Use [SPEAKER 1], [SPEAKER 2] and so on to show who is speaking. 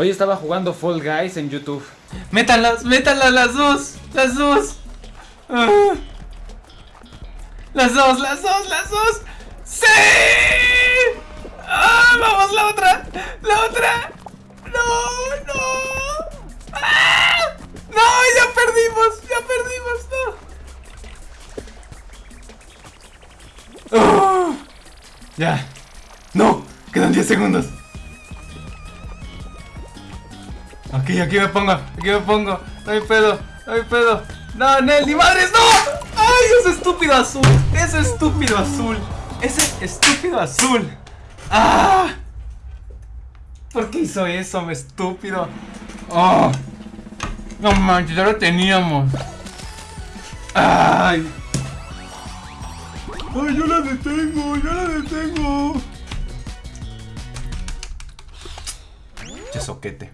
[SPEAKER 1] Hoy estaba jugando Fall Guys en YouTube.
[SPEAKER 2] Métanlas, métanlas las dos, las dos. Ah. Las dos, las dos, las dos. ¡Sí! ¡Ah! ¡Vamos, la otra! ¡La otra! ¡No! ¡No! ¡Ah! ¡No! ¡Ya perdimos! ¡Ya perdimos! ¡No! ¡Oh! ¡Ya! ¡No! Quedan 10 segundos. Ok, aquí me pongo, aquí me pongo. No hay pedo, no hay pedo. No, Nelly, madres, no. Ay, ese estúpido azul. Ese estúpido azul. Ese estúpido azul. Ah. ¿Por qué hizo eso, me estúpido? Oh. No manches, ya lo teníamos. Ay. Ay, yo la detengo, yo la detengo. Che soquete.